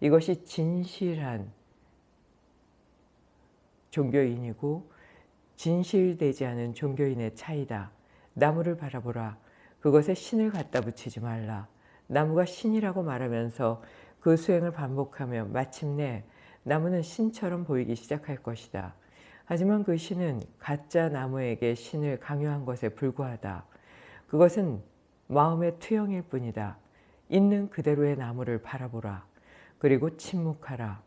이것이 진실한 종교인이고 진실되지 않은 종교인의 차이다. 나무를 바라보라. 그것에 신을 갖다 붙이지 말라. 나무가 신이라고 말하면서 그 수행을 반복하며 마침내 나무는 신처럼 보이기 시작할 것이다. 하지만 그 신은 가짜 나무에게 신을 강요한 것에 불과하다. 그것은 마음의 투영일 뿐이다. 있는 그대로의 나무를 바라보라. 그리고 침묵하라.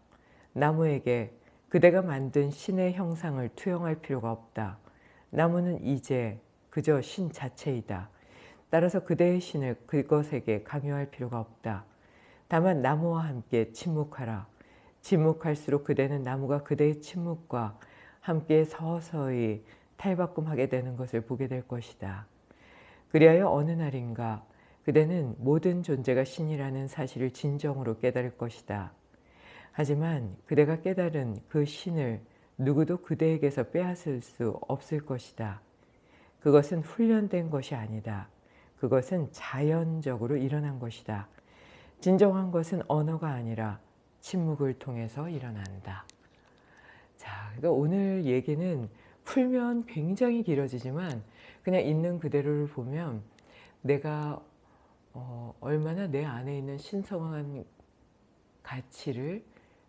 나무에게 그대가 만든 신의 형상을 투영할 필요가 없다. 나무는 이제 그저 신 자체이다. 따라서 그대의 신을 그것에게 강요할 필요가 없다. 다만 나무와 함께 침묵하라. 침묵할수록 그대는 나무가 그대의 침묵과 함께 서서히 탈바꿈하게 되는 것을 보게 될 것이다. 그리하여 어느 날인가 그대는 모든 존재가 신이라는 사실을 진정으로 깨달을 것이다. 하지만 그대가 깨달은 그 신을 누구도 그대에게서 빼앗을 수 없을 것이다. 그것은 훈련된 것이 아니다. 그것은 자연적으로 일어난 것이다. 진정한 것은 언어가 아니라 침묵을 통해서 일어난다. 자, 그러니까 오늘 얘기는 풀면 굉장히 길어지지만 그냥 있는 그대로를 보면 내가 어, 얼마나 내 안에 있는 신성한 가치를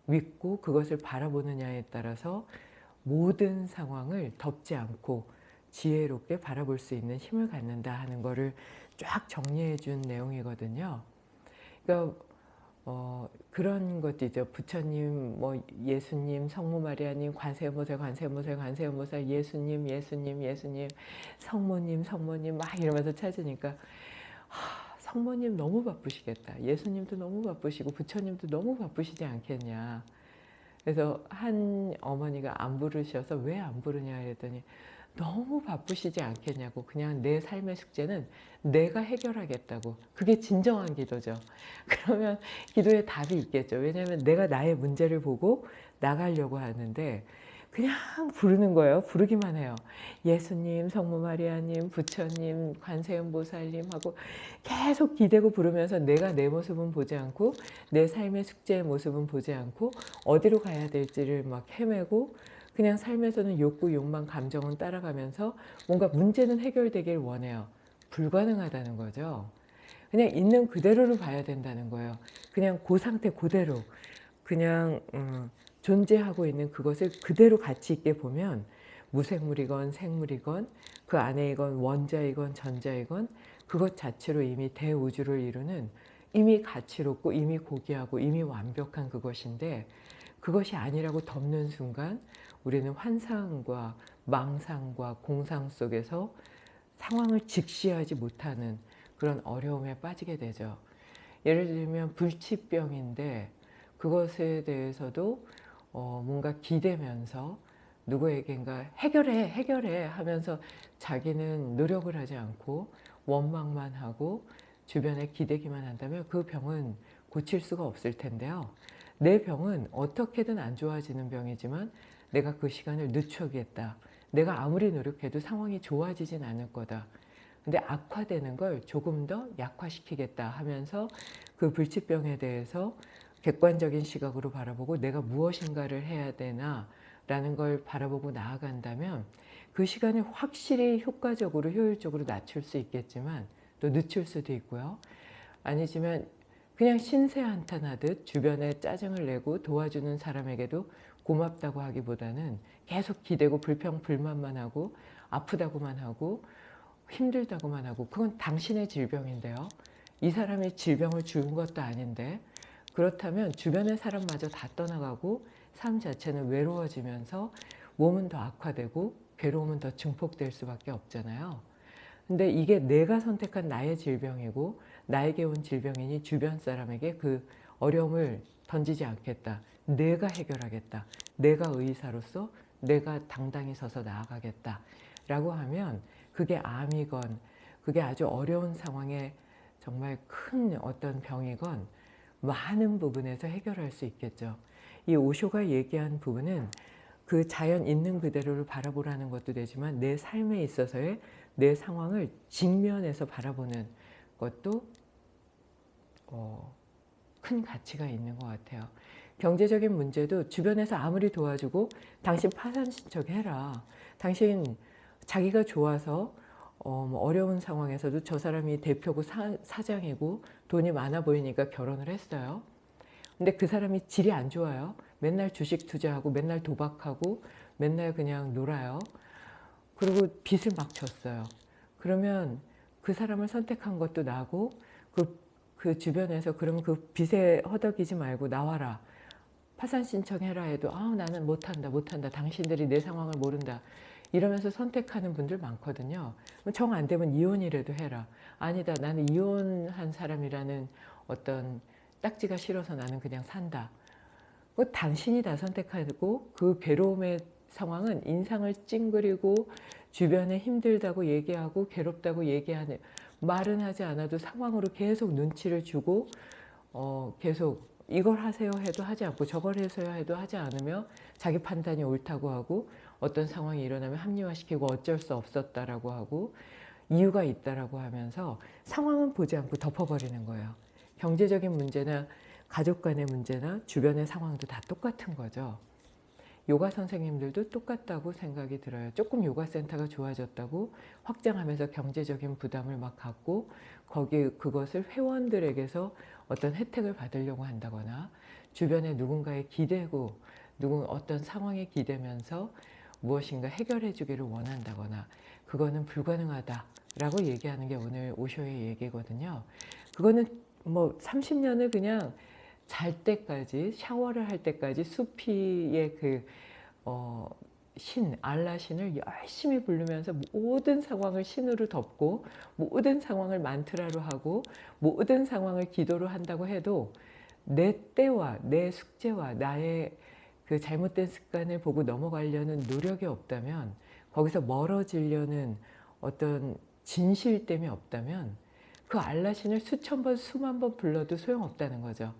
믿고 그것을 바라보느냐에 따라서 모든 상황을 덮지 않고 지혜롭게 바라볼 수 있는 힘을 갖는다 하는 것을 쫙 정리해 준 내용이거든요. 그러니까 어, 그런 것도 있죠. 부처님, 뭐 예수님, 성모 마리아님, 관세음보살, 관세음보살, 관세음보살, 예수님, 예수님, 예수님, 성모님, 성모님 막 이러면서 찾으니까 하, 성모님 너무 바쁘시겠다. 예수님도 너무 바쁘시고 부처님도 너무 바쁘시지 않겠냐. 그래서 한 어머니가 안 부르셔서 왜 안 부르냐 그랬더니 너무 바쁘시지 않겠냐고 그냥 내 삶의 숙제는 내가 해결하겠다고 그게 진정한 기도죠 그러면 기도에 답이 있겠죠 왜냐하면 내가 나의 문제를 보고 나가려고 하는데 그냥 부르는 거예요 부르기만 해요 예수님 성모 마리아님 부처님 관세음보살님 하고 계속 기대고 부르면서 내가 내 모습은 보지 않고 내 삶의 숙제의 모습은 보지 않고 어디로 가야 될지를 막 헤매고 그냥 삶에서는 욕구, 욕망, 감정은 따라가면서 뭔가 문제는 해결되길 원해요. 불가능하다는 거죠. 그냥 있는 그대로를 봐야 된다는 거예요. 그냥 그 상태 그대로 그냥 음, 존재하고 있는 그것을 그대로 가치 있게 보면 무생물이건 생물이건 그 안에이건 원자이건 전자이건 그것 자체로 이미 대우주를 이루는 이미 가치롭고 이미 고귀하고 이미 완벽한 그것인데 그것이 아니라고 덮는 순간 우리는 환상과 망상과 공상 속에서 상황을 직시하지 못하는 그런 어려움에 빠지게 되죠. 예를 들면 불치병인데 그것에 대해서도 어 뭔가 기대면서 누구에겐가 해결해 해결해 하면서 자기는 노력을 하지 않고 원망만 하고 주변에 기대기만 한다면 그 병은 고칠 수가 없을 텐데요. 내 병은 어떻게든 안 좋아지는 병이지만 내가 그 시간을 늦추겠다. 내가 아무리 노력해도 상황이 좋아지진 않을 거다. 근데 악화되는 걸 조금 더 약화시키겠다 하면서 그 불치병에 대해서 객관적인 시각으로 바라보고 내가 무엇인가를 해야 되나 라는 걸 바라보고 나아간다면 그 시간을 확실히 효과적으로 효율적으로 낮출 수 있겠지만 또 늦출 수도 있고요. 아니지만 그냥 신세 한탄하듯 주변에 짜증을 내고 도와주는 사람에게도 고맙다고 하기보다는 계속 기대고 불평 불만만 하고 아프다고만 하고 힘들다고만 하고 그건 당신의 질병인데요. 이 사람이 질병을 준 것도 아닌데 그렇다면 주변의 사람마저 다 떠나가고 삶 자체는 외로워지면서 몸은 더 악화되고 괴로움은 더 증폭될 수밖에 없잖아요. 근데 이게 내가 선택한 나의 질병이고 나에게 온 질병이니 주변 사람에게 그 어려움을 던지지 않겠다. 내가 해결하겠다. 내가 의사로서 내가 당당히 서서 나아가겠다. 라고 하면 그게 암이건 그게 아주 어려운 상황에 정말 큰 어떤 병이건 많은 부분에서 해결할 수 있겠죠. 이 오쇼가 얘기한 부분은 그 자연 있는 그대로를 바라보라는 것도 되지만 내 삶에 있어서의 내 상황을 직면해서 바라보는 것도 어, 큰 가치가 있는 것 같아요. 경제적인 문제도 주변에서 아무리 도와주고 당신 파산 신청해라. 당신 자기가 좋아서 어, 뭐 어려운 상황에서도 저 사람이 대표고 사, 사장이고 돈이 많아 보이니까 결혼을 했어요. 근데 그 사람이 질이 안 좋아요. 맨날 주식 투자하고 맨날 도박하고 맨날 그냥 놀아요. 그리고 빚을 막 졌어요. 그러면 그 사람을 선택한 것도 나고 그, 그 주변에서 그러면 그 빚에 허덕이지 말고 나와라. 파산 신청해라 해도 아 나는 못한다 못한다 당신들이 내 상황을 모른다 이러면서 선택하는 분들 많거든요. 정 안 되면 이혼이라도 해라. 아니다 나는 이혼한 사람이라는 어떤 딱지가 싫어서 나는 그냥 산다. 그 당신이 다 선택하고 그 괴로움의 상황은 인상을 찡그리고 주변에 힘들다고 얘기하고 괴롭다고 얘기하는 말은 하지 않아도 상황으로 계속 눈치를 주고 어, 계속 이걸 하세요 해도 하지 않고 저걸 해서요 해도 하지 않으며 자기 판단이 옳다고 하고 어떤 상황이 일어나면 합리화시키고 어쩔 수 없었다라고 하고 이유가 있다라고 하면서 상황은 보지 않고 덮어버리는 거예요. 경제적인 문제나 가족 간의 문제나 주변의 상황도 다 똑같은 거죠. 요가 선생님들도 똑같다고 생각이 들어요. 조금 요가 센터가 좋아졌다고 확장하면서 경제적인 부담을 막 갖고 거기 그것을 회원들에게서 어떤 혜택을 받으려고 한다거나 주변에 누군가에 기대고 누군 어떤 상황에 기대면서 무엇인가 해결해 주기를 원한다거나 그거는 불가능하다라고 얘기하는 게 오늘 오쇼의 얘기거든요. 그거는 뭐 30년을 그냥 잘 때까지 샤워를 할 때까지 수피의 그 어, 신, 알라 신을 열심히 부르면서 모든 상황을 신으로 덮고 모든 상황을 만트라로 하고 모든 상황을 기도로 한다고 해도 내 때와 내 숙제와 나의 그 잘못된 습관을 보고 넘어가려는 노력이 없다면 거기서 멀어지려는 어떤 진실 때문에 없다면 그 알라신을 수천 번 수만 번 불러도 소용없다는 거죠.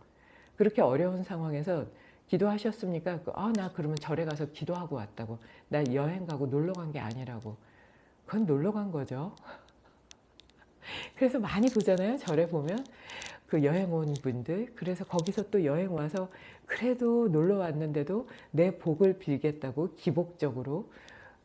그렇게 어려운 상황에서 기도하셨습니까? 아, 나 그러면 절에 가서 기도하고 왔다고. 나 여행 가고 놀러 간 게 아니라고. 그건 놀러 간 거죠. 그래서 많이 보잖아요. 절에 보면. 그 여행 온 분들. 그래서 거기서 또 여행 와서 그래도 놀러 왔는데도 내 복을 빌겠다고 기복적으로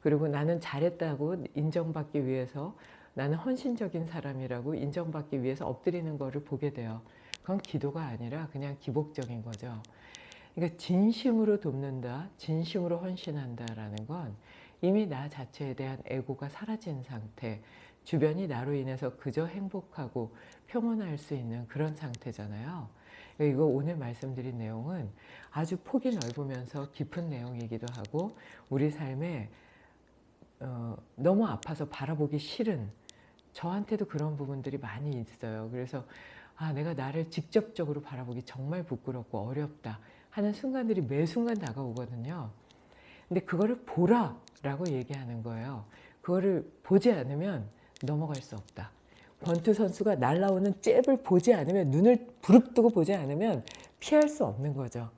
그리고 나는 잘했다고 인정받기 위해서 나는 헌신적인 사람이라고 인정받기 위해서 엎드리는 거를 보게 돼요. 그건 기도가 아니라 그냥 기복적인 거죠. 그러니까 진심으로 돕는다, 진심으로 헌신한다라는 건 이미 나 자체에 대한 에고가 사라진 상태, 주변이 나로 인해서 그저 행복하고 평온할 수 있는 그런 상태잖아요. 이거 오늘 말씀드린 내용은 아주 폭이 넓으면서 깊은 내용이기도 하고 우리 삶에 어, 너무 아파서 바라보기 싫은 저한테도 그런 부분들이 많이 있어요. 그래서 아 내가 나를 직접적으로 바라보기 정말 부끄럽고 어렵다 하는 순간들이 매 순간 다가오거든요. 근데 그거를 보라 라고 얘기하는 거예요. 그거를 보지 않으면 넘어갈 수 없다. 권투 선수가 날라오는 잽을 보지 않으면 눈을 부릅뜨고 보지 않으면 피할 수 없는 거죠.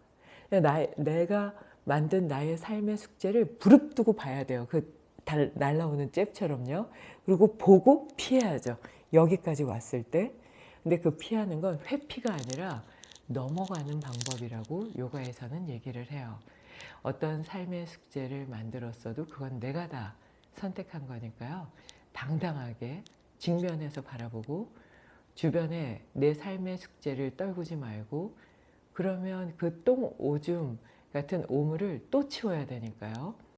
나, 내가 만든 나의 삶의 숙제를 부릅뜨고 봐야 돼요. 그 달, 날라오는 잽처럼요. 그리고 보고 피해야죠. 여기까지 왔을 때. 근데 그 피하는 건 회피가 아니라 넘어가는 방법이라고 요가에서는 얘기를 해요. 어떤 삶의 숙제를 만들었어도 그건 내가 다 선택한 거니까요. 당당하게 직면해서 바라보고 주변에 내 삶의 숙제를 떨구지 말고 그러면 그 똥 오줌 같은 오물을 또 치워야 되니까요.